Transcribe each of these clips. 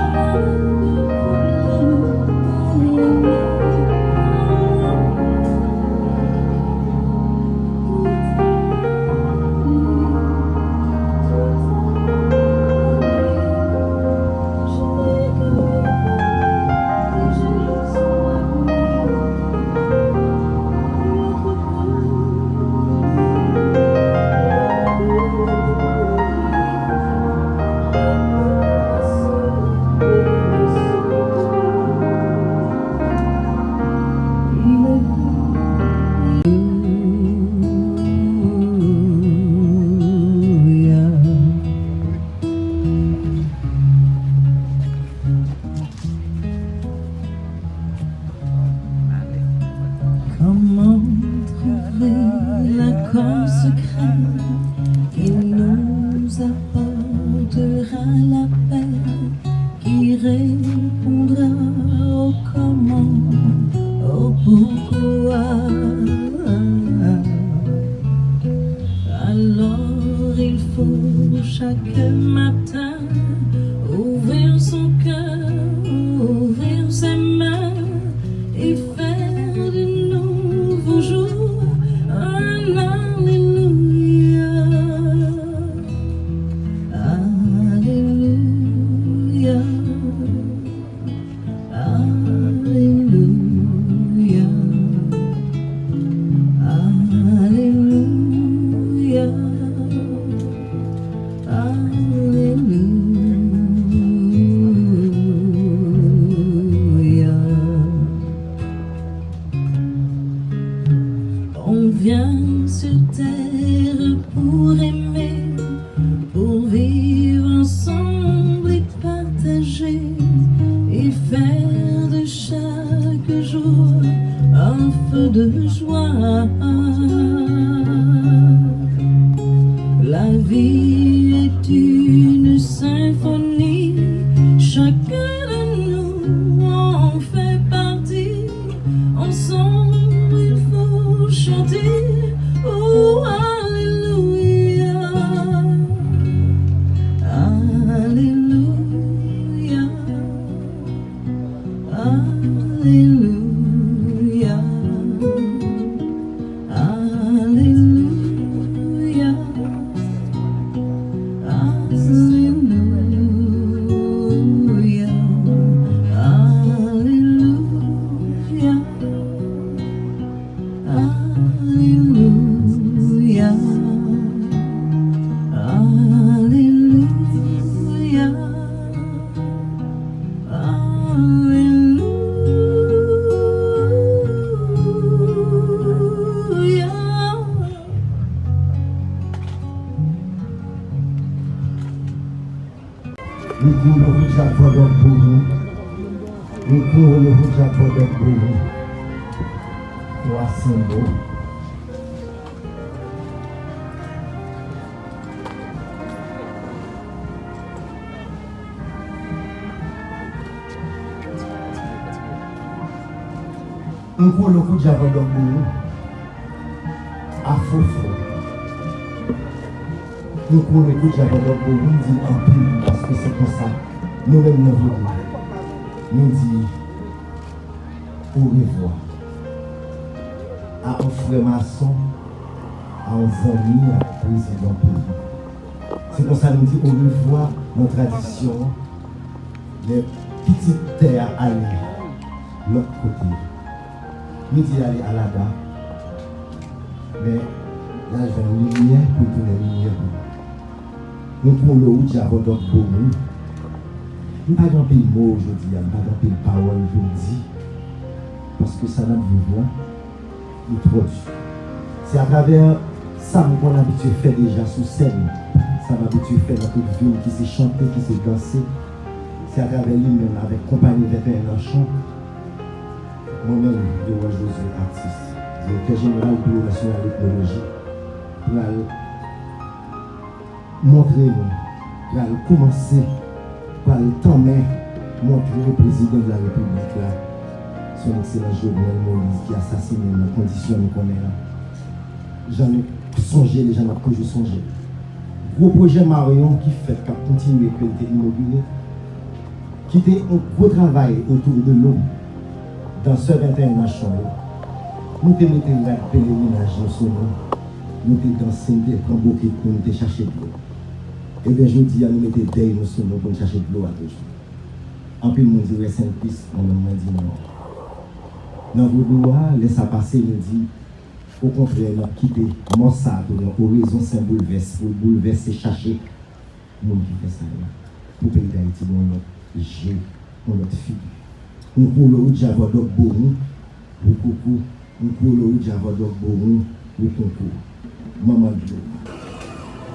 Música vent secret qui nous apportera la paix, qui répondra au comment, au pourquoi. Alors il faut chaque matin ouvrir son cœur, et faire de chaque jour un feu de joie. Nous vous attendons pour vous. Nous vous attendons pour vous. Voici vous. Nous vous attendons pour vous. À faux Nous rouge à pendant pour nous. Nous disons en pile parce que c'est comme ça. Nous-mêmes nous voulons. Nous disons au revoir à un frère maçon, à un ami, à un président pays. C'est pour ça nous disons au revoir nos traditions, les petites terres aller l'autre côté. Nous disons aller à la bas mais là je vais une lumière pour tourner la lumière. nou kon lou di avodot pou moun. Mpa gampil mou jodi ya, mpa gampil pawol jodi, paske sa nan vivwa, nou produ. Se a traver sa mou kon abitue fè deja sou sèm, sa mou abitue fè la tout film ki se chante, ki se danse, se a traver li men avèk kompany vèpè nan chan, mwen men de waj do zon artist, direktè general Biro National Eknologi, pou la lè, montrer nous, pour aller commencer, pour aller t'emmener, montrer le président de la République là, son excellent Jovenel Moïse qui a assassiné dans conditions qu'on est. J'en ai songé, les gens n'ont que je songé. Gros projet Marion qui fait qu'à continuer à être immobilier, qui était un gros travail autour de l'eau dans ce 21 nation. Nous te mettons la pèlerinage son nom. Nous te dansons, nous beaucoup pour nous te chercher de l'eau. Ebe jodi an nou mette dey nou sou nou kon chache blou a toujou. Anpil moun di wè sen pis, an nan mwen di nou. Nan vou blou a, lè sa pase nou di, ou kontre nan kite monsa tou nan orizon sen bouleves, ou bouleves se chache moun ki fè sa yon. Pou peyi da iti moun lot jè, moun lot fi. Moun kou lou javadok boron, moun kou kou, moun kou lou javadok boron, moun kou kou. Maman blou.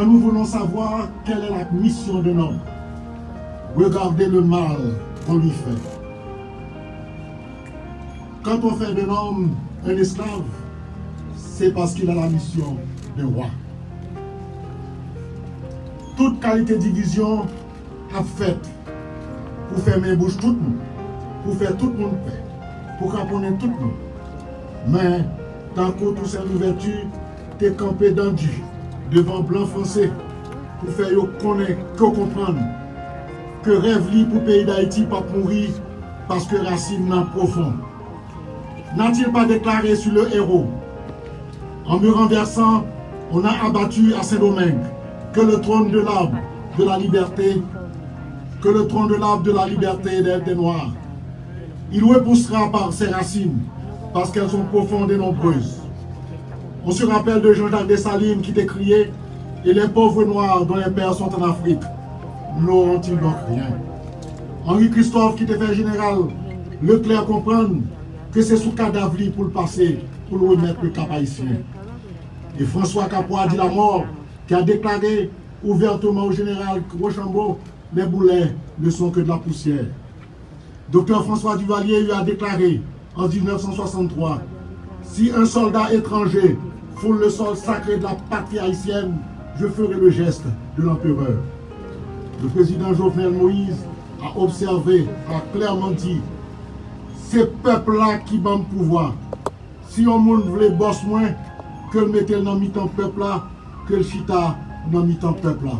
Quand nous voulons savoir quelle est la mission de l'homme, regardez le mal qu'on lui fait. Quand on fait de l'homme un esclave, c'est parce qu'il a la mission de roi. Toute qualité de division a faite pour faire mes bouches tout le monde, pour faire tout le monde paix, pour caponner tout le monde. Mais, tant que tout cette ouverture, t'es campé dans Dieu. Devant blanc français, pour faire yo connaître, que comprendre, que rêve li pour le pays d'Haïti pas mourir parce que racine n'a profond. N'a-t-il pas déclaré sur le héros? En me renversant, on a abattu à Saint-Domingue que le trône de l'arbre de la liberté, que le trône de l'arbre de la liberté des Noirs. Il repoussera par ses racines parce qu'elles sont profondes et nombreuses. On se rappelle de Jean-Jacques Dessalines qui décriait Et les pauvres noirs dont les pères sont en Afrique n'auront-ils donc rien? Henri Christophe qui était fait général, Leclerc comprendre que c'est sous cadavre pour le passer, pour le remettre le cap haïtien. Et François Capois dit la mort, qui a déclaré ouvertement au général Rochambeau, les boulets ne sont que de la poussière. Docteur François Duvalier lui a déclaré en 1963, si un soldat étranger le sol sacré de la patrie haïtienne, je ferai le geste de l'empereur. Le président Jovenel Moïse a observé, a clairement dit, c'est peuple-là qui le pouvoir. Si on monde voulait boss moins, que le mettait dans mi-temps peuple là, que le chita dans mi-temps peuple là.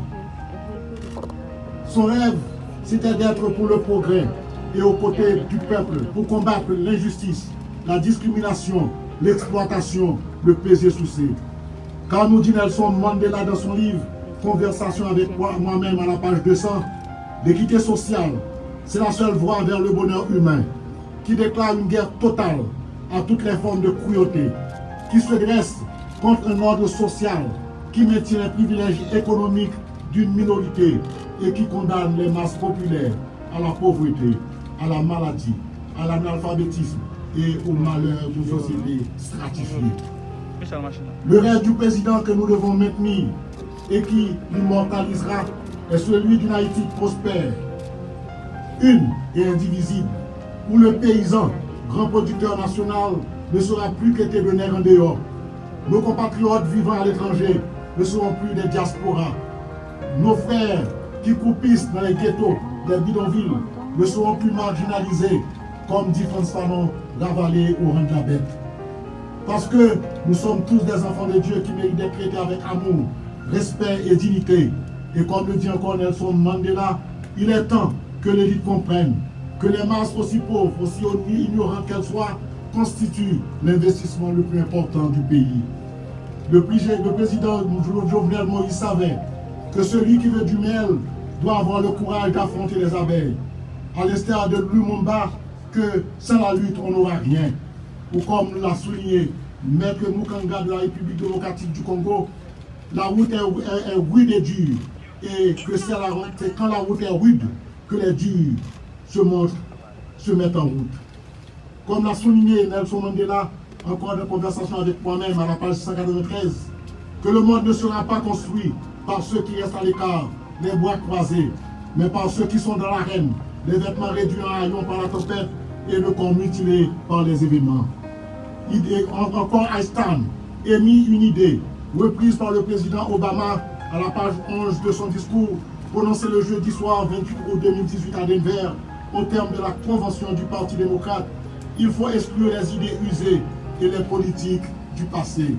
Son rêve, c'était d'être pour le progrès et aux côtés du peuple pour combattre l'injustice, la discrimination, l'exploitation, le plaisir souci. Car nous dit Nelson Mandela dans son livre Conversation avec moi-même à la page 200, l'équité sociale, c'est la seule voie vers le bonheur humain, qui déclare une guerre totale à toutes les formes de cruauté, qui se dresse contre un ordre social qui maintient les privilèges économiques d'une minorité et qui condamne les masses populaires à la pauvreté, à la maladie, à l'analphabétisme et au malheur d'une société stratifiée. Le rêve du président que nous devons maintenir et qui l'immortalisera est celui d'une Haïti prospère, une et indivisible, où le paysan, grand producteur national, ne sera plus qu'être de en dehors. Nos compatriotes vivant à l'étranger ne seront plus des diasporas. Nos frères qui coupissent dans les ghettos des bidonvilles ne seront plus marginalisés, comme dit François Fanon, ravalés au rang de la bête. Parce que nous sommes tous des enfants de Dieu qui méritent d'être traités avec amour, respect et dignité. Et comme le dit encore Nelson Mandela, il est temps que l'élite comprenne que les masses aussi pauvres, aussi ignorantes qu'elles soient, constituent l'investissement le plus important du pays. Le, président Jovenel Moïse savait que celui qui veut du miel doit avoir le courage d'affronter les abeilles. À de Lumumba, que sans la lutte, on n'aura rien. Ou comme l'a souligné Maître Mukanga de la République démocratique du Congo, la route est, rude et dure. Et que c'est quand la route est rude que les durs se se mettent en route. Comme l'a souligné Nelson Mandela, encore de conversation avec moi-même à la page 193, que le monde ne sera pas construit par ceux qui restent à l'écart, les bois croisés, mais par ceux qui sont dans l'arène, les vêtements réduits en haillons par la tempête et le corps mutilé par les événements. Encore Einstein émis une idée reprise par le président Obama à la page 11 de son discours prononcé le jeudi soir 28 août 2018 à Denver au terme de la convention du Parti démocrate. Il faut exclure les idées usées et les politiques du passé.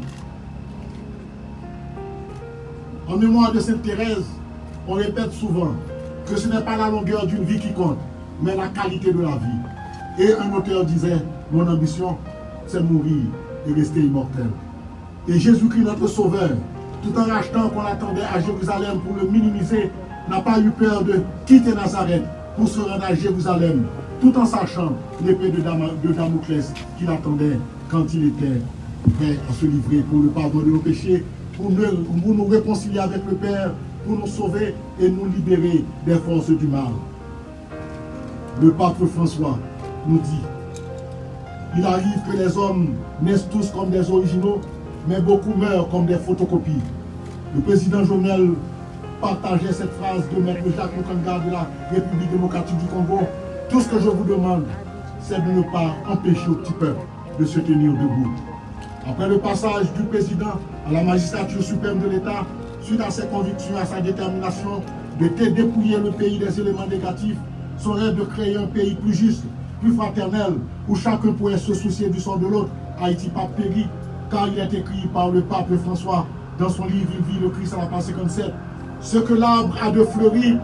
En mémoire de Sainte Thérèse, on répète souvent que ce n'est pas la longueur d'une vie qui compte, mais la qualité de la vie. Et un auteur disait, mon ambition, c'est mourir et rester immortel. Et Jésus-Christ, notre Sauveur, tout en rachetant qu'on attendait à Jérusalem pour le minimiser, n'a pas eu peur de quitter Nazareth pour se rendre à Jérusalem, tout en sachant l'épée de, Damoclès qui l'attendait quand il était prêt à se livrer pour le pardon de nos péchés, pour nous, pour nous réconcilier avec le Père, pour nous sauver et nous libérer des forces du mal. Le pape François nous dit, il arrive que les hommes naissent tous comme des originaux, mais beaucoup meurent comme des photocopies. Le président Jovenel partageait cette phrase de Maître Jacques Mokanga de la République démocratique du Congo. Tout ce que je vous demande, c'est de ne pas empêcher au petit peuple de se tenir debout. Après le passage du président à la magistrature suprême de l'État, suite à ses convictions, à sa détermination de dépouiller le pays des éléments négatifs, son rêve de créer un pays plus juste, plus fraternel, où chacun pourrait se soucier du sort de l'autre, Haïti pas péri, car il est écrit par le pape François dans son livre Il vit le Christ à la page 57. Ce que l'arbre a de fleuri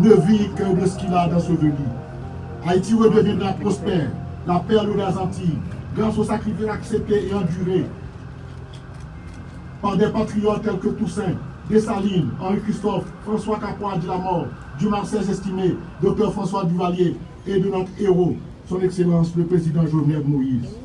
ne vit que de ce qu'il a dans ce venir. Haïti redeviendra prospère, la perle des Antilles, grâce au sacrifice accepté et enduré par des patriotes tels que Toussaint, Dessalines, Henri-Christophe, François Capois de la mort, du Marseille estimé, Dr François Duvalier et de notre héros, son Excellence le Président Jovenel Moïse.